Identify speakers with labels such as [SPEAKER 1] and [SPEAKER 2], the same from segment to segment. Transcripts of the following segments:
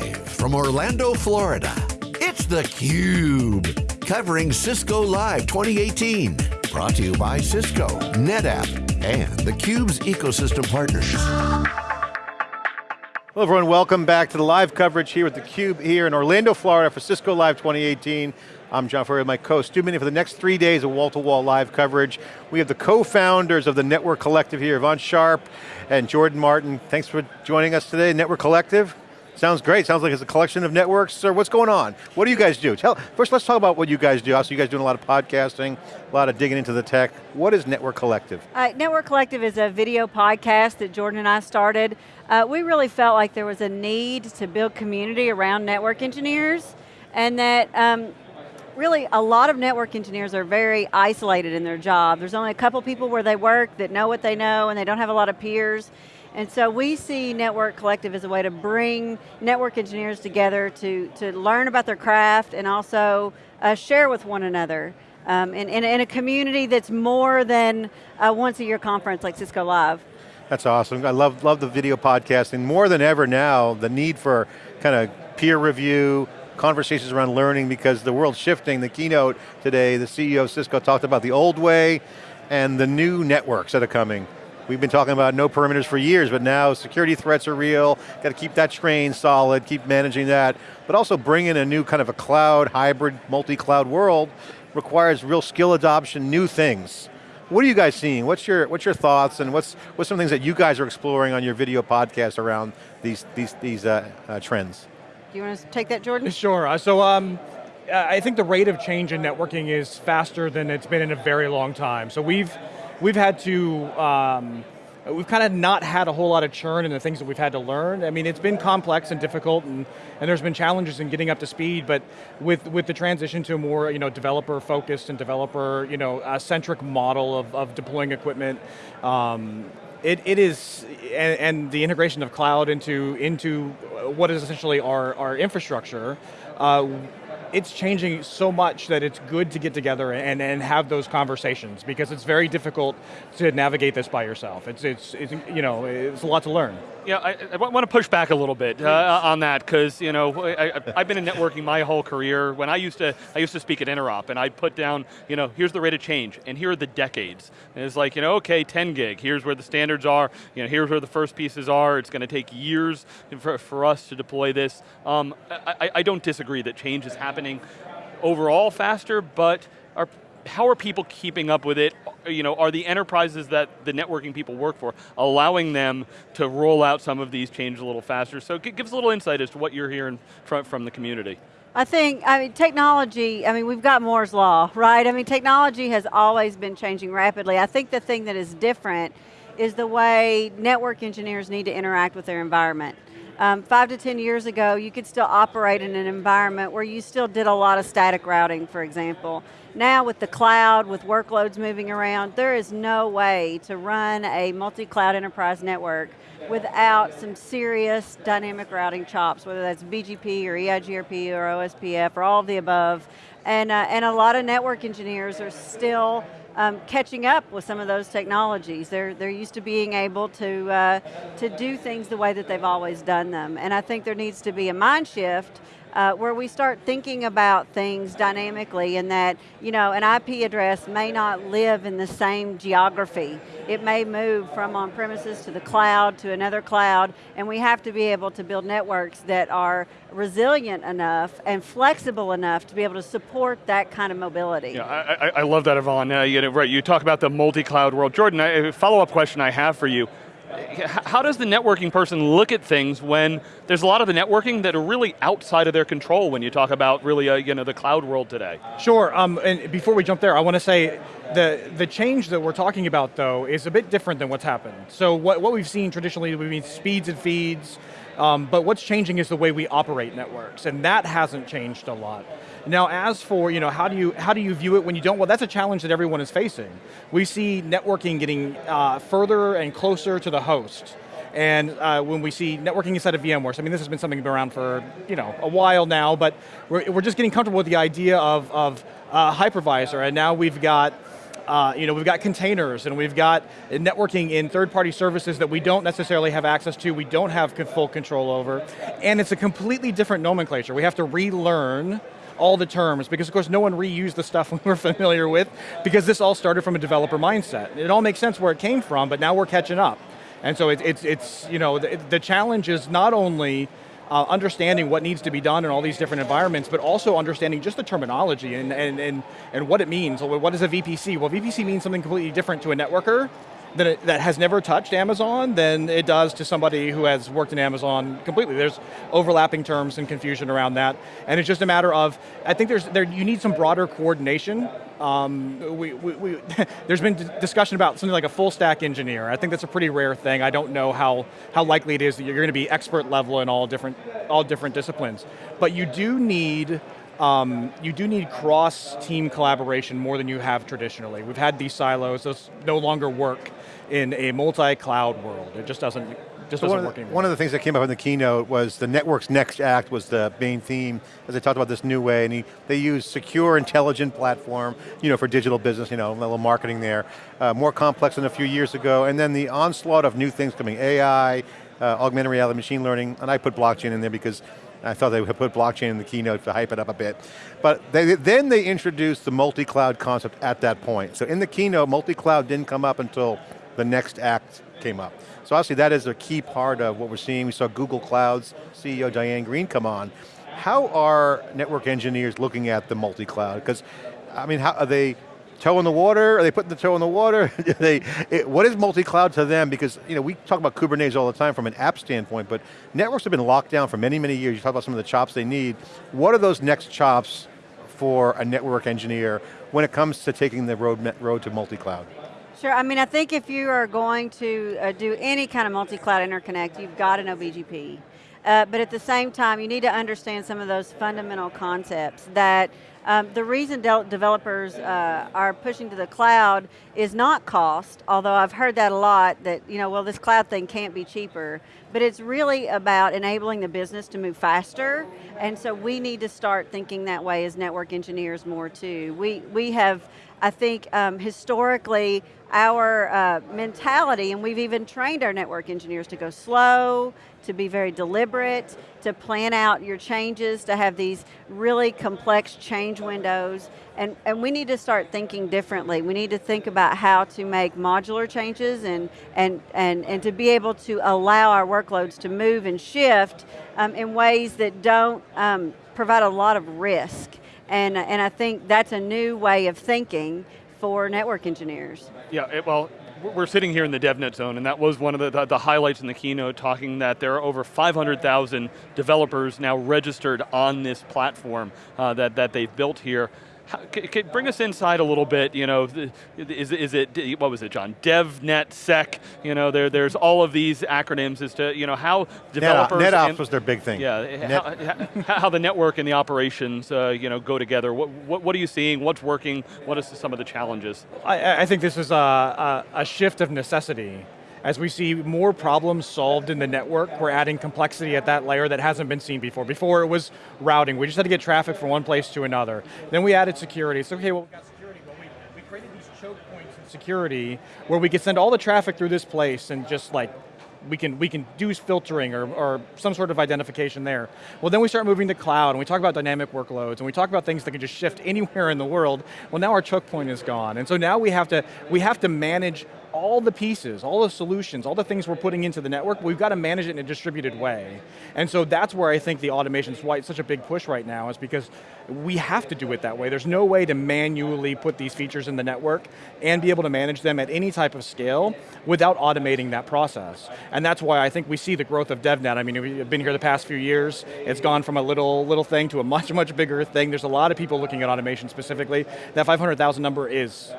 [SPEAKER 1] Live from Orlando, Florida, it's theCUBE. Covering Cisco Live 2018. Brought to you by Cisco, NetApp, and theCUBE's ecosystem partners.
[SPEAKER 2] Hello everyone, welcome back to the live coverage here with theCUBE here in Orlando, Florida for Cisco Live 2018. I'm John Furrier, my co-host, Stu Miniman for the next three days of wall-to-wall -wall live coverage. We have the co-founders of the Network Collective here, Eyvonne Sharp and Jordan Martin. Thanks for joining us today, Network Collective. Sounds great, sounds like it's a collection of networks. Sir, what's going on? What do you guys do? Tell, first, let's talk about what you guys do. Also, you guys doing a lot of podcasting, a lot of digging into the tech. What is Network Collective?
[SPEAKER 3] Uh, Network Collective is a video podcast that Jordan and I started. Uh, we really felt like there was a need to build community around network engineers and that um, really a lot of network engineers are very isolated in their job. There's only a couple people where they work that know what they know and they don't have a lot of peers. And so we see Network Collective as a way to bring network engineers together to, to learn about their craft and also uh, share with one another. Um, in, in, in, a community that's more than a once a year conference like Cisco Live.
[SPEAKER 2] That's awesome. I love, love the video podcasting. More than ever now, the need for kind of peer review, conversations around learning because the world's shifting. The keynote today, the CEO of Cisco talked about the old way and the new networks that are coming. We've been talking about no perimeters for years, but now security threats are real, got to keep that train solid, keep managing that, but also bring in a new kind of a cloud, hybrid, multi-cloud world requires real skill adoption, new things. What are you guys seeing? What's your, what's your thoughts and what's, what's some things that you guys are exploring on your video podcast around these, these, these uh, uh, trends?
[SPEAKER 3] Do you want to take that, Jordan?
[SPEAKER 4] Sure, uh, so um, I think the rate of change in networking is faster than it's been in a very long time. So we've, we've had to, um, we've kind of not had a whole lot of churn in the things that we've had to learn. I mean, it's been complex and difficult and, and there's been challenges in getting up to speed, but with, with the transition to a more you know, developer focused and developer you know, centric model of, of deploying equipment, um, it, it is, and, and, the integration of cloud into, into what is essentially our, our infrastructure, uh, it's changing so much that it's good to get together and, and have those conversations because it's very difficult to navigate this by yourself. It's, it's, it's you know, it's a lot to learn.
[SPEAKER 5] Yeah, I, I want to push back a little bit uh, on that because you know I, have been in networking my whole career. When I used to, I used to speak at Interop, and I'd put down, you know, here's the rate of change, and here are the decades. And it's like, you know, okay, 10 gig. Here's where the standards are. You know, here's where the first pieces are. It's going to take years for, for us to deploy this. Um, I, I don't disagree that change is happening overall faster, but how are people keeping up with it? You know, are the enterprises that the networking people work for allowing them to roll out some of these changes a little faster? So give us a little insight as to what you're hearing from, the community.
[SPEAKER 3] I think, I mean, technology, I mean, we've got Moore's Law, right? I mean, technology has always been changing rapidly. I think the thing that is different is the way network engineers need to interact with their environment. Um, five to 10 years ago, you could still operate in an environment where you still did a lot of static routing, for example. Now with the cloud, with workloads moving around, there is no way to run a multi-cloud enterprise network without some serious dynamic routing chops, whether that's BGP or EIGRP or OSPF or all of the above. And, uh, and a lot of network engineers are still um, catching up with some of those technologies. They're, they're used to being able to, uh, to do things the way that they've always done them. And I think there needs to be a mind shift uh, where we start thinking about things dynamically and that, you know, an IP address may not live in the same geography. It may move from on-premises to the cloud to another cloud, and we have to be able to build networks that are resilient enough and flexible enough to be able to support that kind of mobility.
[SPEAKER 5] Yeah, I, I, I love that, Eyvonne. Uh, you, know, right, you talk about the multi-cloud world. Jordan, a follow-up question I have for you how does the networking person look at things when there's a lot of the networking that are really outside of their control when you talk about really uh, you know, the cloud world today?
[SPEAKER 4] Sure, um, and before we jump there, I want to say the, the change that we're talking about though is a bit different than what's happened. So what, what we've seen traditionally, we've seen speeds and feeds, um, but what's changing is the way we operate networks, and that hasn't changed a lot. Now as for, you know, how do you, how do you view it when you don't? Well, that's a challenge that everyone is facing. We see networking getting uh, further and closer to the host. And uh, when we see networking inside of VMware, so I mean this has been something that's been around for you know, a while now, but we're, we're just getting comfortable with the idea of, of uh, hypervisor, and now we've got Uh, you know, we've got containers and we've got networking in third-party services that we don't necessarily have access to, we don't have full control over, and it's a completely different nomenclature. We have to relearn all the terms, because of course no one reused the stuff we were familiar with, because this all started from a developer mindset. It all makes sense where it came from, but now we're catching up. And so it, it's, it's, you know, the, the challenge is not only uh, understanding what needs to be done in all these different environments, but also understanding just the terminology and, and, and, and what it means. What is a VPC? Well, VPC means something completely different to a networker that, it, that has never touched Amazon than it does to somebody who has worked in Amazon completely. There's overlapping terms and confusion around that, and it's just a matter of, I think there's, there, you need some broader coordination. Um, we, we, we there's been discussion about something like a full stack engineer. I think that's a pretty rare thing. I don't know how, how likely it is that you're going to be expert level in all different, all different disciplines. But you do need um, you do need cross-team collaboration more than you have traditionally. We've had these silos, those no longer work in a multi-cloud world. It just doesn't, just so doesn't
[SPEAKER 2] work
[SPEAKER 4] anymore.
[SPEAKER 2] One of the things that came up in the keynote was the network's next act was the main theme, as they talked about this new way, and he, they use secure, intelligent platform, you know, for digital business, you know, a little marketing there. Uh, more complex than a few years ago, and then the onslaught of new things coming, AI, uh, augmented reality, machine learning, and I put blockchain in there because I thought they would put blockchain in the keynote to hype it up a bit. But they, then they introduced the multi-cloud concept at that point. So in the keynote, multi-cloud didn't come up until the next act came up. So obviously that is a key part of what we're seeing. We saw Google Cloud's CEO Diane Greene come on. How are network engineers looking at the multi-cloud? Because, I mean, how, are they toe in the water? Are they putting the toe in the water? they, it, what is multi-cloud to them? Because you know, we talk about Kubernetes all the time from an app standpoint, but networks have been locked down for many, many years. You talk about some of the chops they need. What are those next chops for a network engineer when it comes to taking the road, road to multi-cloud?
[SPEAKER 3] Sure, I mean, I think if you are going to uh, do any kind of multi-cloud interconnect, you've got to know BGP. Uh, but at the same time, you need to understand some of those fundamental concepts that um, the reason de developers uh, are pushing to the cloud is not cost, although I've heard that a lot, that, you know, well, this cloud thing can't be cheaper, but it's really about enabling the business to move faster, and so we need to start thinking that way as network engineers more too. We, we have, I think, um, historically, our uh, mentality, and we've even trained our network engineers to go slow, to be very deliberate, to plan out your changes, to have these really complex change windows, and, and we need to start thinking differently. We need to think about how to make modular changes and, and, and, and to be able to allow our workloads to move and shift um, in ways that don't um, provide a lot of risk. And, and I think that's a new way of thinking for network engineers.
[SPEAKER 5] Yeah, it, well, we're sitting here in the DevNet zone, and that was one of the, the, the highlights in the keynote, talking that there are over 500,000 developers now registered on this platform uh, that, that they've built here. How, can, bring us inside a little bit, you know, is, is it, what was it, John? DevNet, Sec, you know, there, there's all of these acronyms as to, you know, how developers-
[SPEAKER 2] NetOps and, was their big thing.
[SPEAKER 5] Yeah, Net. how, how, the network and the operations, uh, you know, go together. What, what, what, are you seeing, what's working, what are some of the challenges?
[SPEAKER 4] I, I think this is a, a, a shift of necessity. As we see more problems solved in the network, we're adding complexity at that layer that hasn't been seen before. Before it was routing, we just had to get traffic from one place to another. Then we added security. So okay, well we got security, but we, we created these choke points in security where we could send all the traffic through this place and just like we can, we can do filtering or, or some sort of identification there. Well then we start moving to cloud and we talk about dynamic workloads and we talk about things that can just shift anywhere in the world. Well now our choke point is gone. And so now we have to, we have to manage all the pieces, all the solutions, all the things we're putting into the network, we've got to manage it in a distributed way. And so that's where I think the automation is why it's such a big push right now, is because we have to do it that way. There's no way to manually put these features in the network and be able to manage them at any type of scale without automating that process. And that's why I think we see the growth of DevNet. I mean, we've been here the past few years, it's gone from a little, little thing to a much, much bigger thing. There's a lot of people looking at automation specifically. That 500,000 number is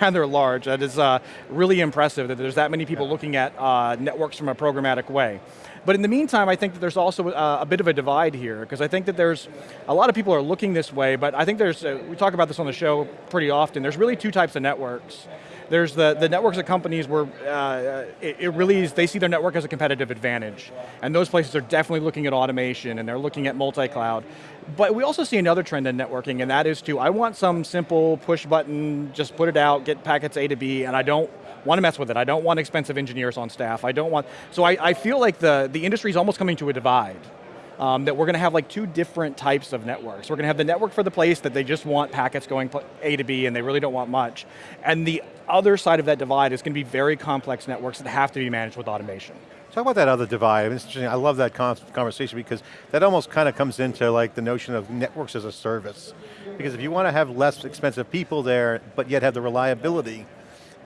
[SPEAKER 4] rather large. That is uh, really impressive that there's that many people looking at uh, networks from a programmatic way. But in the meantime, I think that there's also a, uh, a bit of a divide here, because I think that there's, a lot of people are looking this way, but I think there's, uh, we talk about this on the show pretty often, there's really two types of networks. There's the, the networks of companies where uh, it, it really is, they see their network as a competitive advantage. And those places are definitely looking at automation and they're looking at multi-cloud. But we also see another trend in networking and that is to, I want some simple push button, just put it out, get packets A to B, and I don't want to mess with it. I don't want expensive engineers on staff. I don't want, so I, I feel like the, the industry is almost coming to a divide. Um, that we're going to have like two different types of networks. We're going to have the network for the place that they just want packets going A to B and they really don't want much. And the other side of that divide is going to be very complex networks that have to be managed with automation.
[SPEAKER 2] Talk about that other divide. It's interesting. I love that conversation because that almost kind of comes into like the notion of networks as a service. Because if you want to have less expensive people there, but yet have the reliability,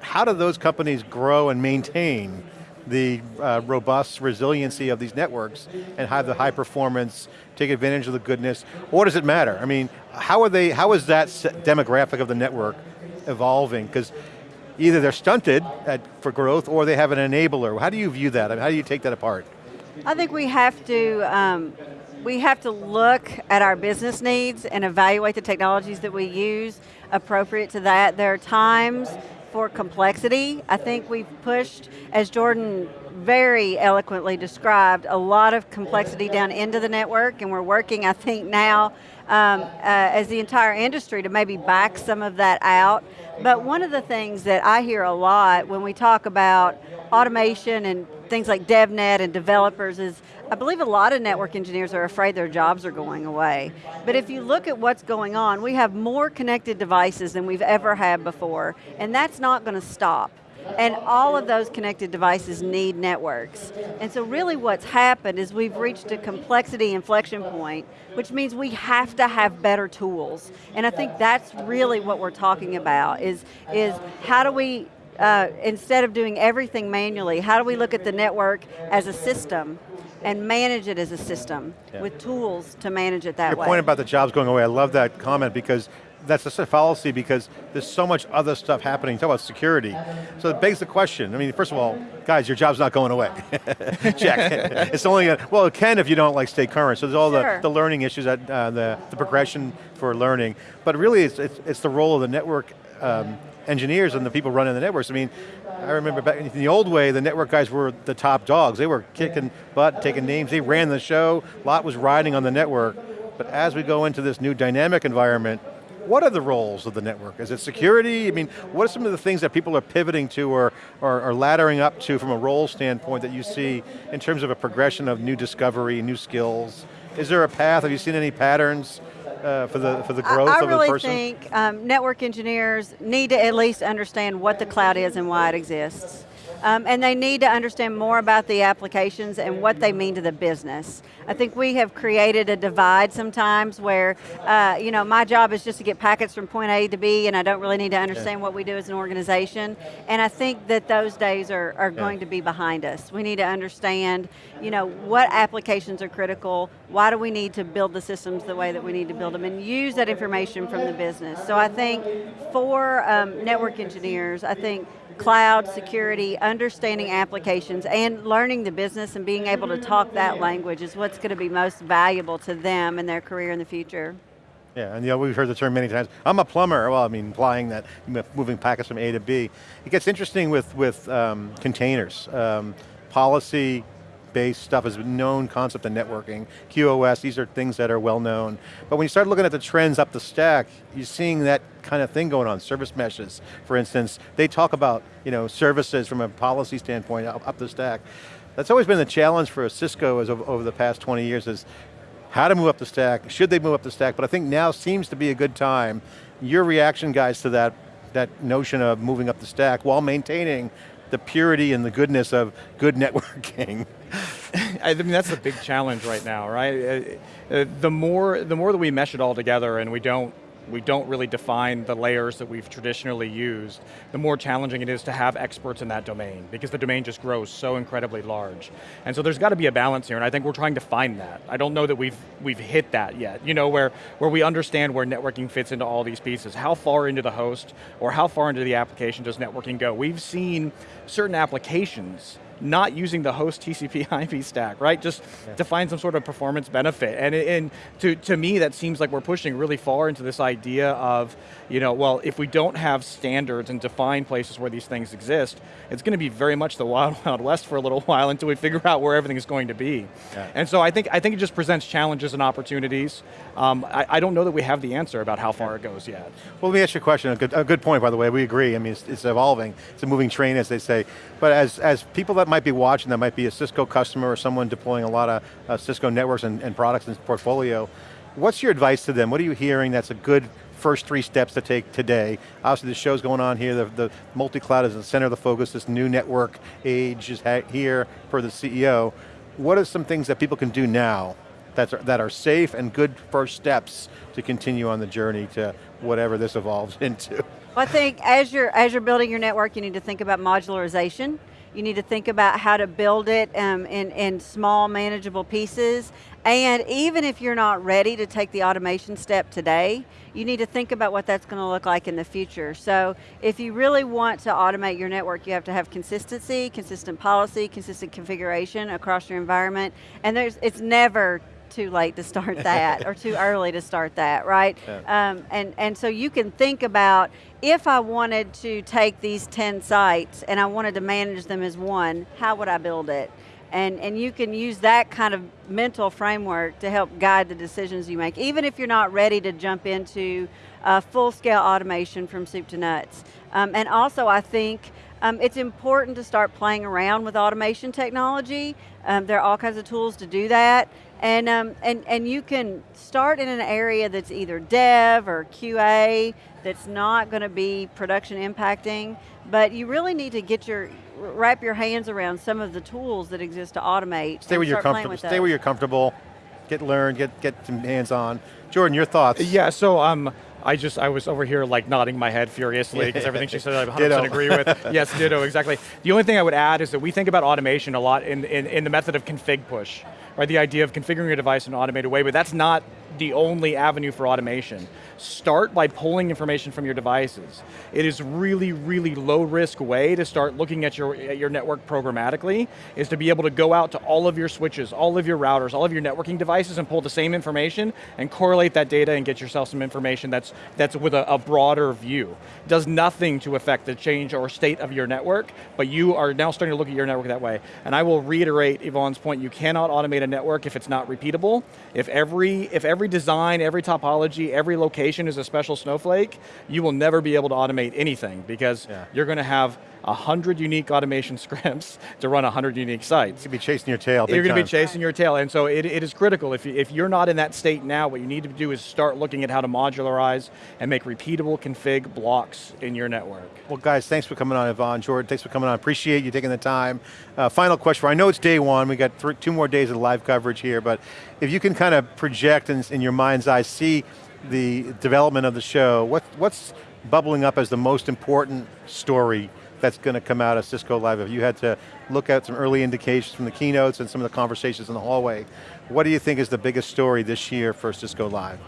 [SPEAKER 2] how do those companies grow and maintain the uh, robust resiliency of these networks and have the high performance, take advantage of the goodness? What does it matter? I mean, how are they, how is that demographic of the network evolving? Because either they're stunted at, for growth or they have an enabler. How do you view that? I mean, how do you take that apart?
[SPEAKER 3] I think we have to, um, we have to look at our business needs and evaluate the technologies that we use appropriate to that. There are times for complexity. I think we've pushed, as Jordan very eloquently described, a lot of complexity down into the network and we're working, I think now, um, uh, as the entire industry to maybe back some of that out. But one of the things that I hear a lot when we talk about automation and things like DevNet and developers is, I believe a lot of network engineers are afraid their jobs are going away. But if you look at what's going on, we have more connected devices than we've ever had before, and that's not going to stop. And all of those connected devices need networks. And so really what's happened is we've reached a complexity inflection point, which means we have to have better tools. And I think that's really what we're talking about, is, is how do we uh, instead of doing everything manually, how do we look at the network as a system and manage it as a system yeah. with tools to manage it that
[SPEAKER 2] Your
[SPEAKER 3] way.
[SPEAKER 2] Your point about the jobs going away, I love that comment because that's a fallacy because there's so much other stuff happening. Talk about security. So it begs the question. I mean, first of all, guys, your job's not going away. Check. it's only, a, well, it can if you don't like stay current. So there's all sure. the, the learning issues, that, uh, the, the progression for learning. But really, it's, it's, it's the role of the network um, engineers and the people running the networks. I mean, I remember back in the old way, the network guys were the top dogs. They were kicking butt, taking names, they ran the show, a lot was riding on the network. But as we go into this new dynamic environment, what are the roles of the network? Is it security? I mean, what are some of the things that people are pivoting to or, or, or laddering up to from a role standpoint that you see in terms of a progression of new discovery, new skills? Is there a path? Have you seen any patterns uh, for the for the growth
[SPEAKER 3] I, I
[SPEAKER 2] of
[SPEAKER 3] really
[SPEAKER 2] the person?
[SPEAKER 3] I really think um, network engineers need to at least understand what the cloud is and why it exists. Um, and they need to understand more about the applications and what they mean to the business. I think we have created a divide sometimes where, uh, you know, my job is just to get packets from point A to B and I don't really need to understand yeah. what we do as an organization. And I think that those days are, are yeah. going to be behind us. We need to understand, you know, what applications are critical, why do we need to build the systems the way that we need to build them, and use that information from the business. So I think for um, network engineers, I think cloud, security, understanding applications, and learning the business and being able to talk that language is what's going to be most valuable to them in their career in the future.
[SPEAKER 2] Yeah, and you know, we've heard the term many times. I'm a plumber, well, I mean, implying that moving packets from A to B. It gets interesting with, with um, containers. Um, policy, based stuff is a known concept in networking. QoS, these are things that are well known. But when you start looking at the trends up the stack, you're seeing that kind of thing going on. Service meshes, for instance, they talk about you know, services from a policy standpoint up, up the stack. That's always been the challenge for Cisco as over, the past 20 years is how to move up the stack, should they move up the stack, but I think now seems to be a good time. Your reaction, guys, to that, that notion of moving up the stack while maintaining the purity and the goodness of good networking.
[SPEAKER 4] I mean, that's the big challenge right now, right? Uh, uh, the more, the more that we mesh it all together and we don't we don't really define the layers that we've traditionally used, the more challenging it is to have experts in that domain, because the domain just grows so incredibly large. And so there's got to be a balance here, and I think we're trying to find that. I don't know that we've, we've hit that yet, you know, where, where we understand where networking fits into all these pieces. How far into the host, or how far into the application does networking go? We've seen certain applications not using the host TCP IP stack, right? Just yeah. to find some sort of performance benefit. And, and to, to me, that seems like we're pushing really far into this idea of, you know, well, if we don't have standards and define places where these things exist, it's going to be very much the wild, wild west for a little while until we figure out where everything is going to be. Yeah. And so I think, I think it just presents challenges and opportunities. Um, I, I, don't know that we have the answer about how far yeah. it goes yet.
[SPEAKER 2] Well, let me ask you a question, a good, a good point by the way, we agree. I mean, it's, it's evolving. It's a moving train as they say. But as, as people that might be watching, that might be a Cisco customer or someone deploying a lot of uh, Cisco networks and, and products in portfolio, what's your advice to them? What are you hearing that's a good first three steps to take today. Obviously the show's going on here, the, the multi-cloud is the center of the focus, this new network age is here for the CEO. What are some things that people can do now that's, that are safe and good first steps to continue on the journey to whatever this evolves into?
[SPEAKER 3] I think as you're, as you're building your network, you need to think about modularization. You need to think about how to build it um, in, in small manageable pieces. And even if you're not ready to take the automation step today, you need to think about what that's going to look like in the future. So if you really want to automate your network, you have to have consistency, consistent policy, consistent configuration across your environment. And there's, it's never too late to start that or too early to start that, right? Yeah. Um, and, and so you can think about if I wanted to take these 10 sites and I wanted to manage them as one, how would I build it? And, and you can use that kind of mental framework to help guide the decisions you make, even if you're not ready to jump into uh, full-scale automation from soup to nuts. Um, and also I think um, it's important to start playing around with automation technology. Um, there are all kinds of tools to do that. And, um, and, and you can start in an area that's either dev or QA, that's not going to be production impacting, but you really need to get your, wrap your hands around some of the tools that exist to automate.
[SPEAKER 2] Stay where you're comfortable, stay where you're comfortable, get learned, get, get some hands on. Jordan, your thoughts?
[SPEAKER 4] Yeah, so um, I just, I was over here like nodding my head furiously because everything she said I 100% agree with. yes, ditto, exactly. The only thing I would add is that we think about automation a lot in, in, in the method of config push, right? The idea of configuring a device in an automated way, but that's not the only avenue for automation start by pulling information from your devices. It is really, really low risk way to start looking at your, at your network programmatically, is to be able to go out to all of your switches, all of your routers, all of your networking devices and pull the same information and correlate that data and get yourself some information that's, that's with a, a broader view. Does nothing to affect the change or state of your network, but you are now starting to look at your network that way. And I will reiterate Eyvonne's point, you cannot automate a network if it's not repeatable. If every, if every design, every topology, every location automation is a special snowflake, you will never be able to automate anything because yeah. you're going to have a 100 unique automation scripts to run a 100 unique sites.
[SPEAKER 2] You'll be chasing your tail
[SPEAKER 4] You're going
[SPEAKER 2] to
[SPEAKER 4] be chasing your tail, and so it, it is critical. If, you, if you're not in that state now, what you need to do is start looking at how to modularize and make repeatable config blocks in your network.
[SPEAKER 2] Well guys, thanks for coming on, Eyvonne. Jordan, thanks for coming on. Appreciate you taking the time. Uh, final question, I know it's day one, we got two more days of live coverage here, but if you can kind of project in, in your mind's eye, see the development of the show, what, what's bubbling up as the most important story that's going to come out of Cisco Live? If you had to look at some early indications from the keynotes and some of the conversations in the hallway, what do you think is the biggest story this year for Cisco Live?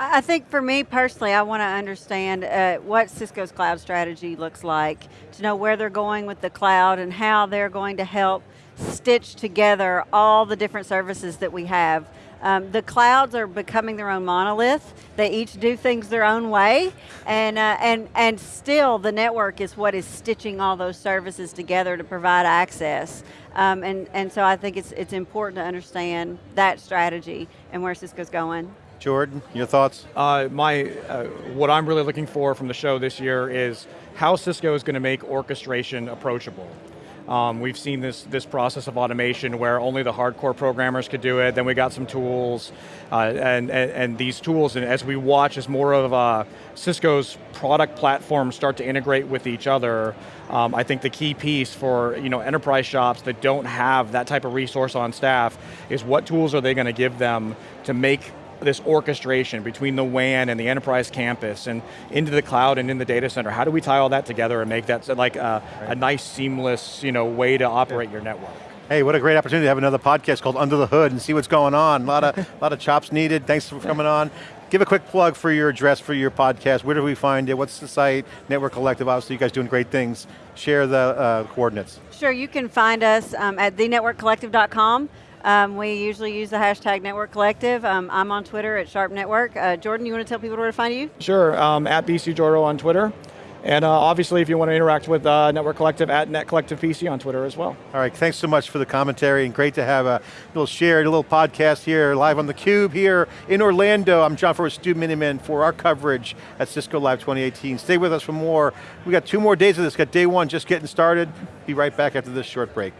[SPEAKER 3] I think for me personally, I want to understand uh, what Cisco's cloud strategy looks like, to know where they're going with the cloud and how they're going to help stitch together all the different services that we have um, the clouds are becoming their own monolith. They each do things their own way, and, uh, and, and still the network is what is stitching all those services together to provide access. Um, and, and so I think it's, it's important to understand that strategy and where Cisco's going.
[SPEAKER 2] Jordan, your thoughts?
[SPEAKER 4] Uh, my, uh, what I'm really looking for from the show this year is how Cisco is going to make orchestration approachable. Um, we've seen this, this process of automation where only the hardcore programmers could do it, then we got some tools, uh, and, and, and, these tools, and as we watch as more of uh, Cisco's product platforms start to integrate with each other, um, I think the key piece for you know, enterprise shops that don't have that type of resource on staff is what tools are they going to give them to make this orchestration between the WAN and the enterprise campus and into the cloud and in the data center. How do we tie all that together and make that like a, right. a nice seamless you know, way to operate yeah. your network?
[SPEAKER 2] Hey, what a great opportunity to have another podcast called Under the Hood and see what's going on. A lot of, a lot of chops needed. Thanks for coming on. Give a quick plug for your address for your podcast. Where do we find it? What's the site? Network Collective, obviously you guys doing great things. Share the uh, coordinates.
[SPEAKER 3] Sure, you can find us um, at thenetworkcollective.com. Um, we usually use the hashtag Network Collective. Um, I'm on Twitter at Sharp Network. Uh, Jordan, you want to tell people where to find you?
[SPEAKER 4] Sure, um, at BC Jordo on Twitter. And uh, obviously, if you want to interact with uh, Network Collective, at Net Collective PC on Twitter as well.
[SPEAKER 2] All right, thanks so much for the commentary and great to have a little shared, a little podcast here live on theCUBE here in Orlando. I'm John Furrier, Stu Miniman for our coverage at Cisco Live 2018. Stay with us for more. We got two more days of this, got day one just getting started. Be right back after this short break.